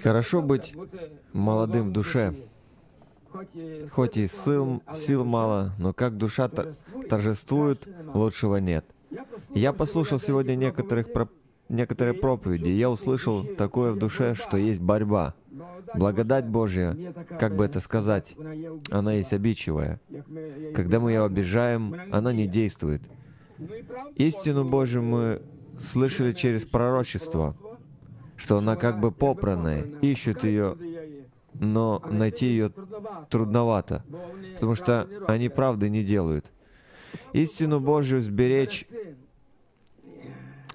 Хорошо быть молодым в душе, хоть и сил, сил мало, но как душа торжествует, лучшего нет. Я послушал сегодня некоторых про, некоторые проповеди, и я услышал такое в душе, что есть борьба. Благодать Божья, как бы это сказать, она есть обидчивая. Когда мы ее обижаем, она не действует. Истину Божью мы слышали через пророчество, что она как бы попранная, ищут ее, но найти ее трудновато, потому что они правды не делают. Истину Божью сберечь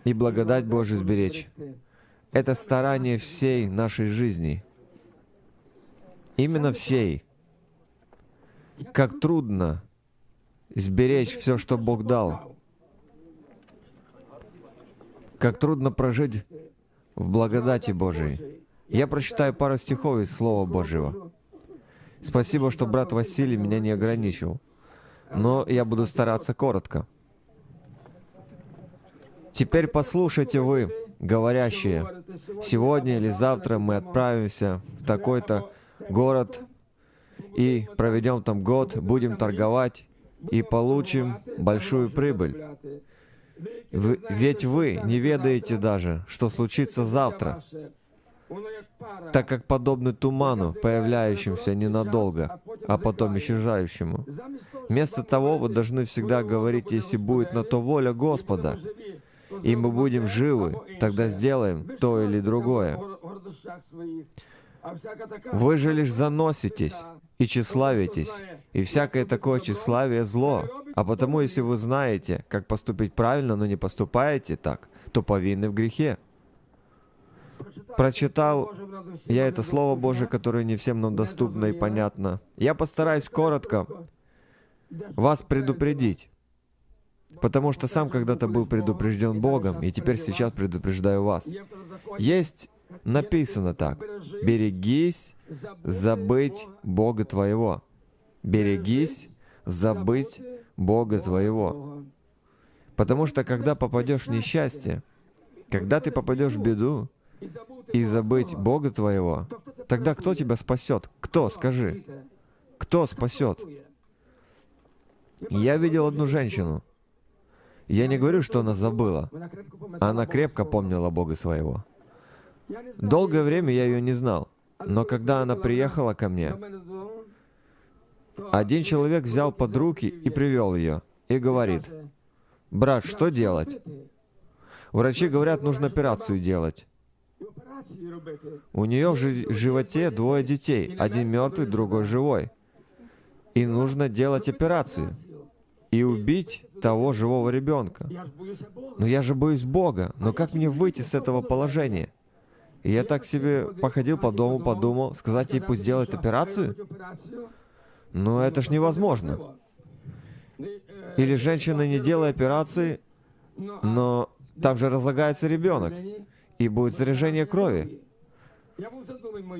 и благодать Божию сберечь — это старание всей нашей жизни. Именно всей. Как трудно сберечь все, что Бог дал. Как трудно прожить в благодати Божией. Я прочитаю пару стихов из Слова Божьего. Спасибо, что брат Василий меня не ограничил. Но я буду стараться коротко. Теперь послушайте вы, говорящие, сегодня или завтра мы отправимся в такой-то город и проведем там год, будем торговать и получим большую прибыль. Ведь вы не ведаете даже, что случится завтра, так как подобны туману, появляющемуся ненадолго, а потом исчезающему. Вместо того вы должны всегда говорить, если будет на то воля Господа, и мы будем живы, тогда сделаем то или другое. Вы же лишь заноситесь и тщеславитесь, и всякое такое тщеславие зло. А потому, если вы знаете, как поступить правильно, но не поступаете так, то повинны в грехе. Прочитал я это Слово Божие, которое не всем нам доступно и понятно. Я постараюсь коротко вас предупредить, потому что сам когда-то был предупрежден Богом, и теперь сейчас предупреждаю вас. Есть написано так. «Берегись забыть Бога твоего». «Берегись забыть Бога твоего». Потому что когда попадешь в несчастье, когда ты попадешь в беду и забыть Бога твоего, тогда кто тебя спасет? Кто, скажи? Кто спасет? Я видел одну женщину. Я не говорю, что она забыла. Она крепко помнила Бога своего. Долгое время я ее не знал, но когда она приехала ко мне, один человек взял под руки и привел ее, и говорит, «Брат, что делать?» Врачи говорят, нужно операцию делать. У нее в животе двое детей, один мертвый, другой живой. И нужно делать операцию и убить того живого ребенка. Но я же боюсь Бога. Но как мне выйти с этого положения? И я так себе походил по дому, подумал, сказать ей, пусть делает операцию? Но это ж невозможно. Или женщина не делает операции, но там же разлагается ребенок, и будет заряжение крови.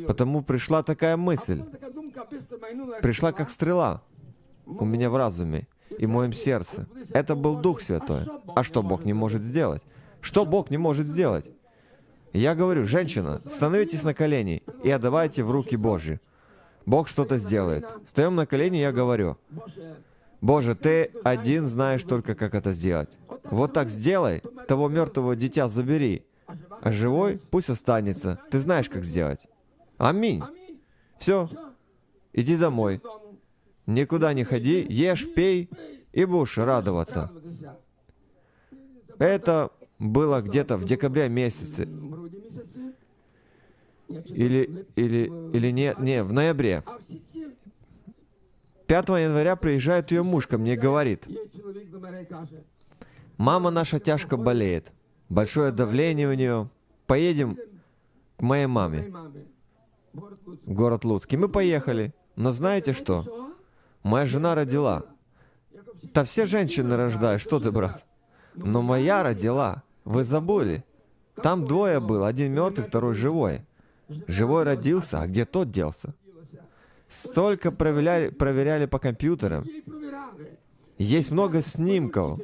Потому пришла такая мысль, пришла как стрела у меня в разуме и в моем сердце. Это был Дух Святой. А что Бог не может сделать? Что Бог не может сделать? Я говорю, женщина, становитесь на колени и отдавайте в руки Божьи. Бог что-то сделает. Встаем на колени, я говорю, Боже, Ты один знаешь только, как это сделать. Вот так сделай, того мертвого дитя забери, а живой пусть останется. Ты знаешь, как сделать. Аминь. Все, иди домой. Никуда не ходи, ешь, пей и будешь радоваться. Это было где-то в декабре месяце. Или, или, или не, не, в ноябре. 5 января приезжает ее муж ко мне и говорит, «Мама наша тяжко болеет, большое давление у нее, поедем к моей маме в город Луцк». И мы поехали. Но знаете что? Моя жена родила. Да все женщины рождают, что ты, брат? Но моя родила. Вы забыли. Там двое было, один мертвый, второй живой. Живой родился, а где тот делся? Столько проверяли, проверяли по компьютерам. Есть много снимков.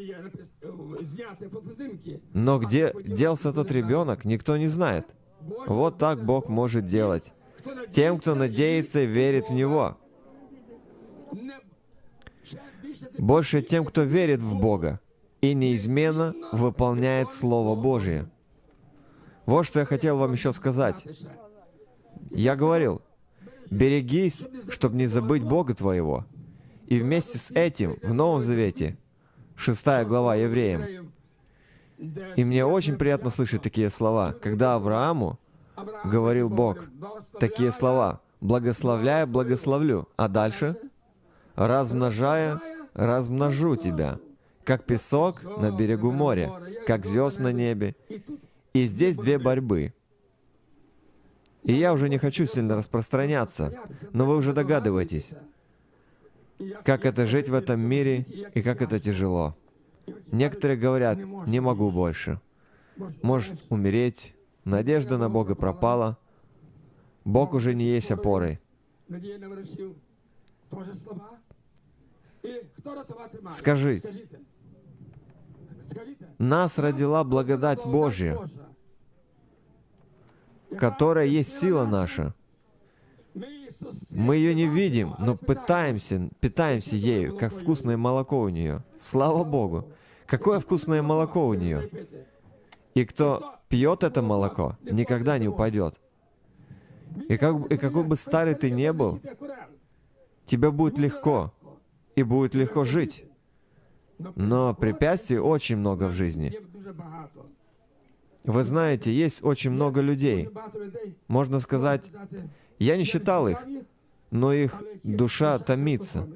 Но где делся тот ребенок, никто не знает. Вот так Бог может делать. Тем, кто надеется и верит в Него. Больше тем, кто верит в Бога и неизменно выполняет Слово Божие. Вот что я хотел вам еще сказать. Я говорил, берегись, чтобы не забыть Бога твоего. И вместе с этим в Новом Завете, 6 глава Евреям, и мне очень приятно слышать такие слова, когда Аврааму говорил Бог такие слова, «Благословляя, благословлю», а дальше «Размножая, размножу тебя, как песок на берегу моря, как звезд на небе». И здесь две борьбы. И я уже не хочу сильно распространяться, но вы уже догадываетесь, как это жить в этом мире и как это тяжело. Некоторые говорят, не могу больше. Может умереть, надежда на Бога пропала, Бог уже не есть опорой. Скажите, нас родила благодать Божья, которая есть сила наша. Мы ее не видим, но пытаемся, питаемся ею, как вкусное молоко у нее. Слава Богу! Какое вкусное молоко у нее! И кто пьет это молоко, никогда не упадет. И, как, и какой бы старый ты не был, тебе будет легко, и будет легко жить. Но препятствий очень много в жизни. Вы знаете, есть очень много людей. Можно сказать, я не считал их, но их душа томится.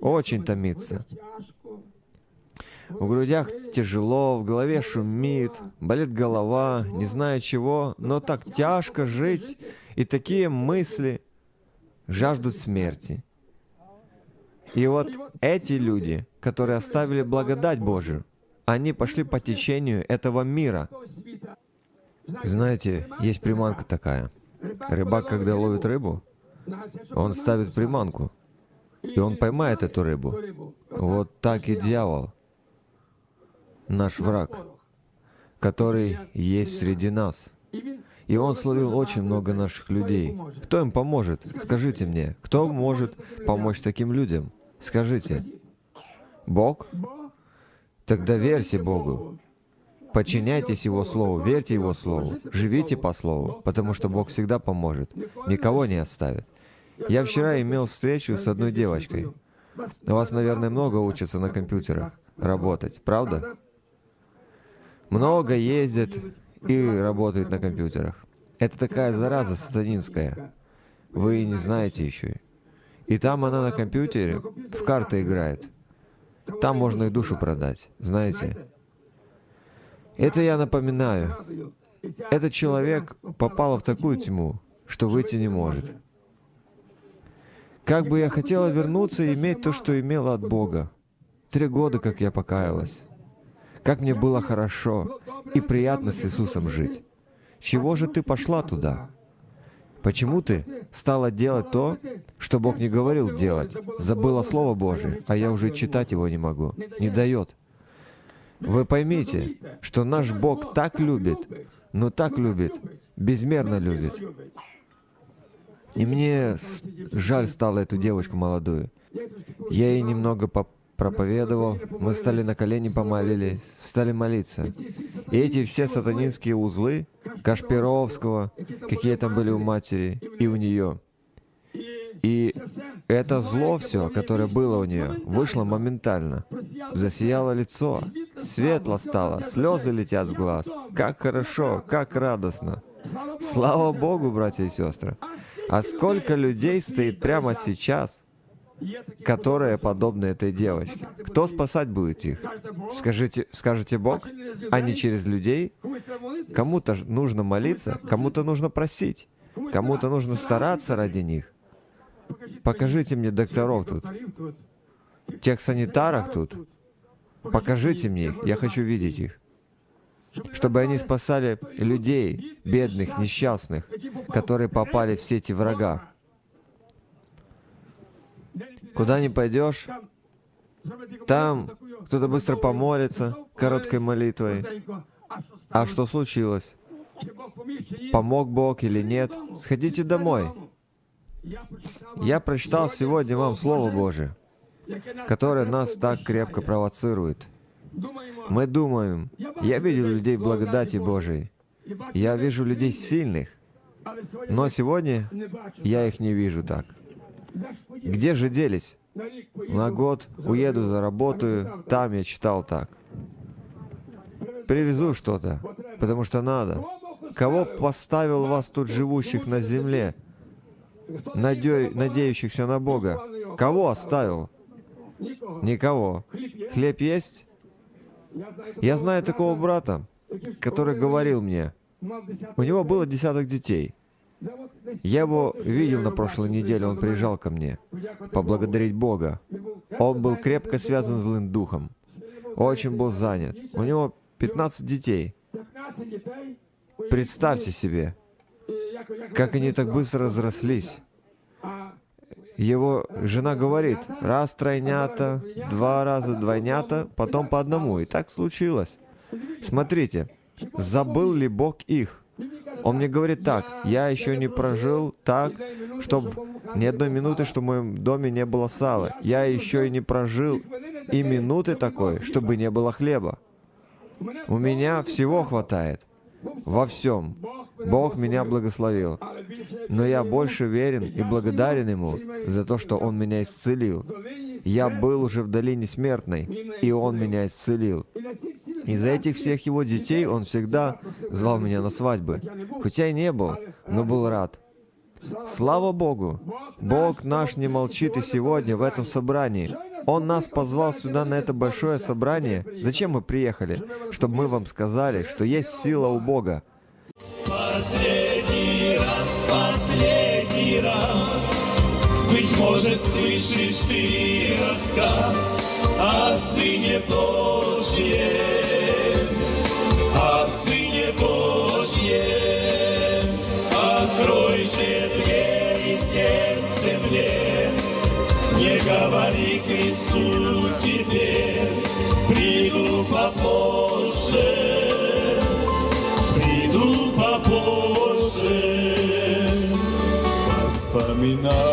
Очень томится. В грудях тяжело, в голове шумит, болит голова, не знаю чего, но так тяжко жить, и такие мысли жаждут смерти. И вот эти люди, которые оставили благодать Божию, они пошли по течению этого мира. Знаете, есть приманка такая. Рыбак, когда ловит рыбу, он ставит приманку, и он поймает эту рыбу. Вот так и дьявол, наш враг, который есть среди нас. И он словил очень много наших людей. Кто им поможет? Скажите мне, кто может помочь таким людям? Скажите. Бог? Тогда верьте Богу. Подчиняйтесь Его Слову, верьте Его Слову, живите по Слову, потому что Бог всегда поможет, никого не оставит. Я вчера имел встречу с одной девочкой. У вас, наверное, много учатся на компьютерах работать, правда? Много ездят и работают на компьютерах. Это такая зараза сатанинская. Вы не знаете еще. И там она на компьютере в карты играет. Там можно и душу продать, знаете. Это я напоминаю. Этот человек попал в такую тьму, что выйти не может. Как бы я хотела вернуться и иметь то, что имела от Бога. Три года, как я покаялась. Как мне было хорошо и приятно с Иисусом жить. Чего же ты пошла туда? Почему ты стала делать то, что Бог не говорил делать? Забыла Слово Божие, а я уже читать его не могу. Не дает. Вы поймите, что наш Бог так любит, но так любит, безмерно любит. И мне жаль стало эту девочку молодую. Я ей немного проповедовал, мы стали на колени помолились, стали молиться. И эти все сатанинские узлы, Кашпировского, какие там были у матери и у нее, и это зло все, которое было у нее, вышло моментально. Засияло лицо, светло стало, слезы летят с глаз. Как хорошо, как радостно. Слава Богу, братья и сестры. А сколько людей стоит прямо сейчас, которые подобны этой девочке? Кто спасать будет их? Скажите, скажете Бог, а не через людей? Кому-то нужно молиться, кому-то нужно просить, кому-то нужно стараться ради них. Покажите мне докторов тут, тех санитарок тут. Покажите мне их, я хочу видеть их. Чтобы они спасали людей, бедных, несчастных, которые попали в сети врага. Куда ни пойдешь, там кто-то быстро помолится короткой молитвой. А что случилось? помог Бог или нет, сходите домой. Я прочитал сегодня вам Слово Божие, которое нас так крепко провоцирует. Мы думаем, я видел людей в благодати Божией, я вижу людей сильных, но сегодня я их не вижу так. Где же делись? На год уеду, заработаю, там я читал так. Привезу что-то, потому что надо. Кого поставил вас тут живущих на земле, надеющихся на Бога? Кого оставил? Никого. Хлеб есть? Я знаю такого брата, который говорил мне, у него было десяток детей. Я его видел на прошлой неделе, он приезжал ко мне поблагодарить Бога. Он был крепко связан с злым духом. Очень был занят. У него 15 детей. Представьте себе, как они так быстро разрослись. Его жена говорит, раз тройнята, два раза двойнята, потом по одному. И так случилось. Смотрите, забыл ли Бог их? Он мне говорит так, я еще не прожил так, чтобы ни одной минуты, что в моем доме не было сала. Я еще и не прожил и минуты такой, чтобы не было хлеба. У меня всего хватает. Во всем. Бог меня благословил. Но я больше верен и благодарен Ему за то, что Он меня исцелил. Я был уже в долине смертной, и Он меня исцелил. Из-за этих всех его детей он всегда звал меня на свадьбы. Хотя и не был, но был рад. Слава Богу! Бог наш не молчит и сегодня в этом собрании. Он нас позвал сюда на это большое собрание. Зачем мы приехали? Чтобы мы вам сказали, что есть сила у Бога. Последний раз, последний раз, Быть может, слышишь ты рассказ о Сыне Божьем, мне, Не говори Христу теперь, Приду попозже, приду попозже. Воспоминаниями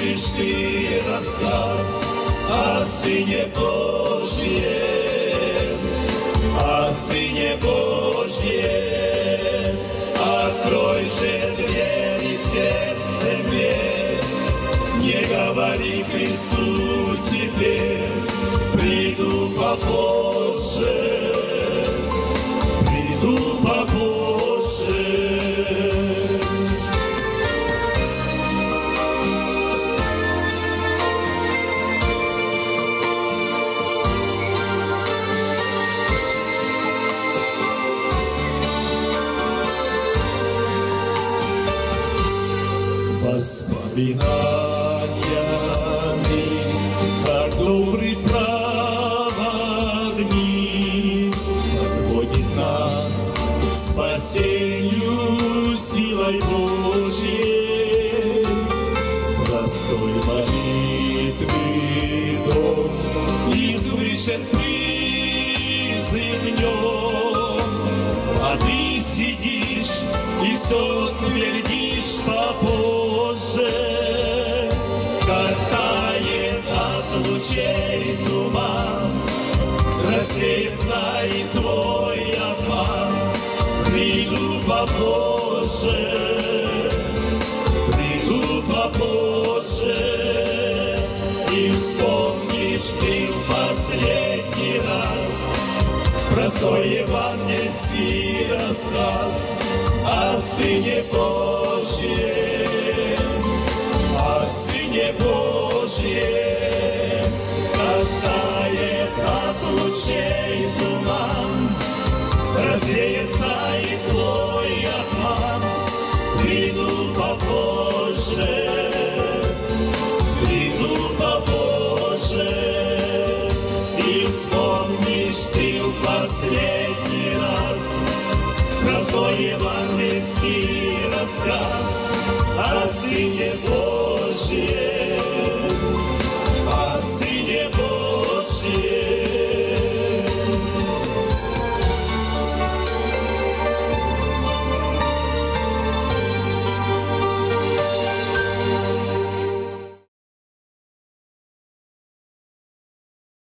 слышишь ты рассказ о Сыне Божьем, о Воспоминаниями, Простой евангельский рассказ О Сыне Божьем, в последний раз простой евангельский рассказ о сыне Божьем.